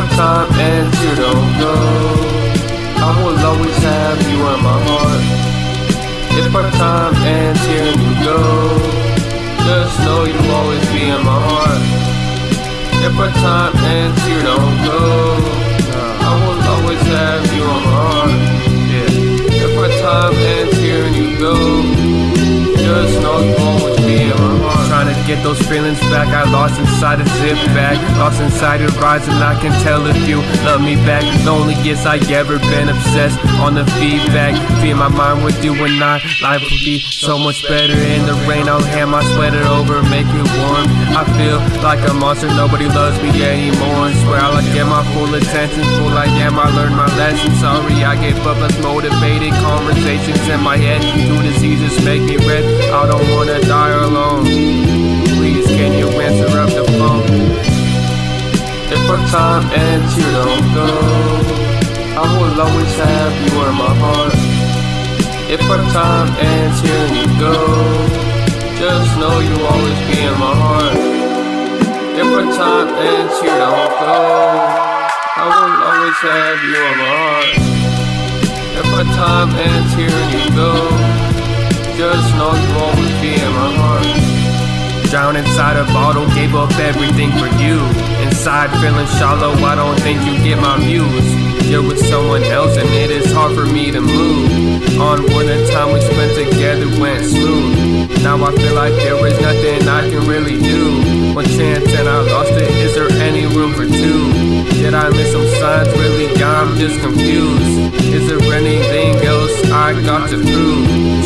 time and you don't go, I will always have you in my heart. If our time ends and you go, just know you'll always be in my heart. If our time ends here, don't go. I will always have you in my heart. Yeah. If our time get those feelings back. I lost inside a zip bag. Lost inside your rise and I can tell if you love me back. Loneliest I ever been obsessed on the feedback. Feed my mind with you and I. Life would be so much better in the rain. I'll hand my sweater over, make it warm. I feel like a monster, nobody loves me anymore. And Swear I'll get my full attention. Fool I am, I learned my lesson. Sorry I gave up as motivated conversations in my head. Two diseases make me red. I don't wanna die time ends, you don't go. I will always have you in my heart. If our time ends here and you go, just know you'll always be in my heart. If our time ends here, don't go. I will always have you in my heart. If our time ends here and you go, Drown inside a bottle, gave up everything for you. Inside feeling shallow, I don't think you get my views. You're with someone else and it is hard for me to move. On when the time we spent together went smooth. Now I feel like there is nothing I can really do. One chance and I lost it, is there any room for two? Did I miss some signs? Really, I'm just confused. Is there anything else I got to prove?